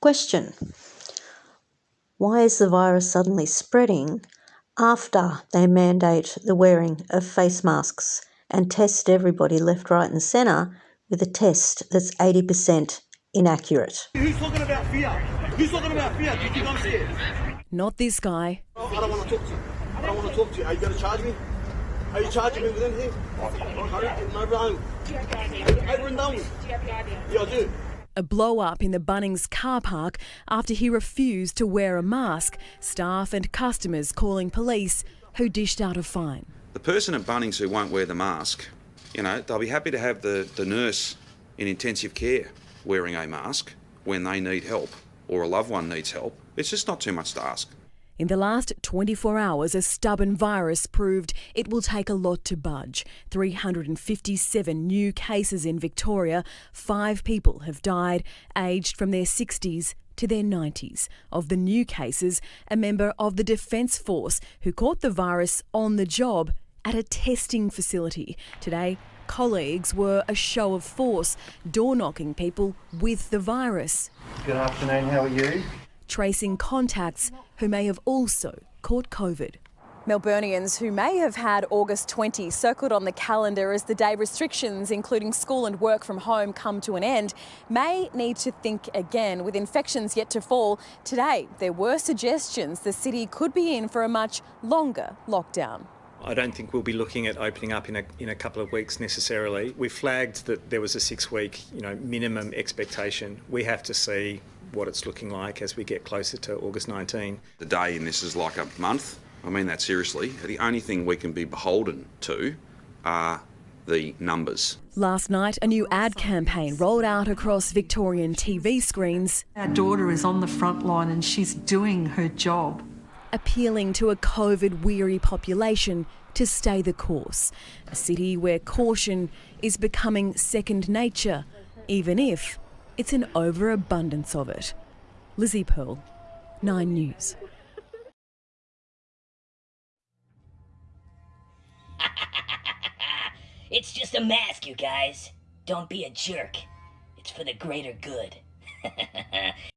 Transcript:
Question Why is the virus suddenly spreading after they mandate the wearing of face masks and test everybody left, right, and centre with a test that's 80% inaccurate? Who's talking about fear? Who's talking about fear? Do you think I'm scared? Not this guy. I don't want to talk to you. I don't want to talk to you. Are you going to charge me? Are you charging me with anything? Okay, no problem. Over and done with. Yeah, I do. A blow up in the Bunnings car park after he refused to wear a mask. Staff and customers calling police, who dished out a fine. The person at Bunnings who won't wear the mask, you know, they'll be happy to have the, the nurse in intensive care wearing a mask when they need help or a loved one needs help. It's just not too much to ask. In the last 24 hours, a stubborn virus proved it will take a lot to budge. 357 new cases in Victoria. Five people have died, aged from their 60s to their 90s. Of the new cases, a member of the Defence Force who caught the virus on the job at a testing facility. Today, colleagues were a show of force, door knocking people with the virus. Good afternoon, how are you? Tracing contacts who may have also caught COVID. Melburnians who may have had August 20 circled on the calendar as the day restrictions, including school and work from home, come to an end, may need to think again. With infections yet to fall, today there were suggestions the city could be in for a much longer lockdown. I don't think we'll be looking at opening up in a, in a couple of weeks necessarily. We flagged that there was a six week you know, minimum expectation. We have to see what it's looking like as we get closer to August 19. The day in this is like a month. I mean that seriously. The only thing we can be beholden to are the numbers. Last night, a new ad campaign rolled out across Victorian TV screens. Our daughter is on the front line and she's doing her job. Appealing to a COVID weary population to stay the course. A city where caution is becoming second nature, even if it's an overabundance of it. Lizzie Pearl, Nine News. it's just a mask, you guys. Don't be a jerk. It's for the greater good.